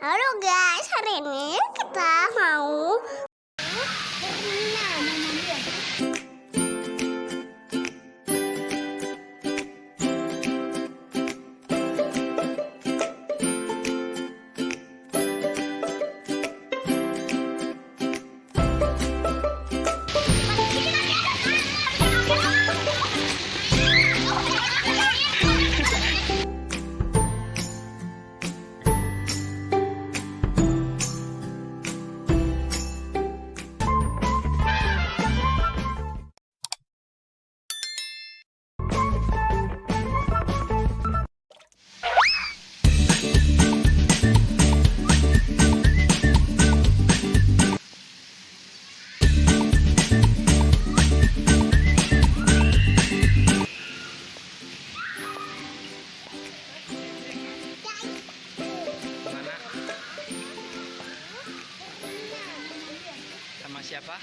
Halo guys, hari ini kita mau Sama siapa?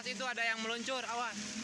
Awas itu ada yang meluncur, awas.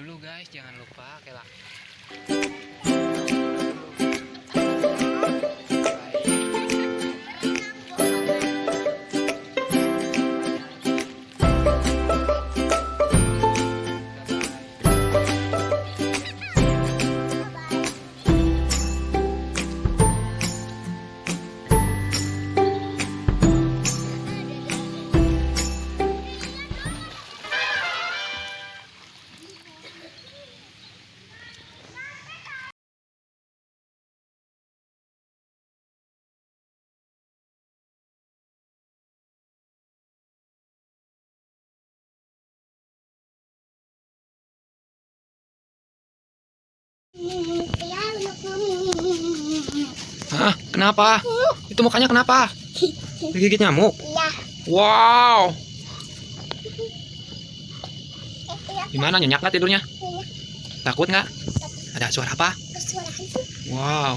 Dulu guys, jangan lupa kelak. Hah? Kenapa? Itu mukanya kenapa? Digigit nyamuk? Iya. Wow. Gimana nyenyak nggak tidurnya? Iya. Takut nggak? Ada suara apa? Kesuara hantu. Wow.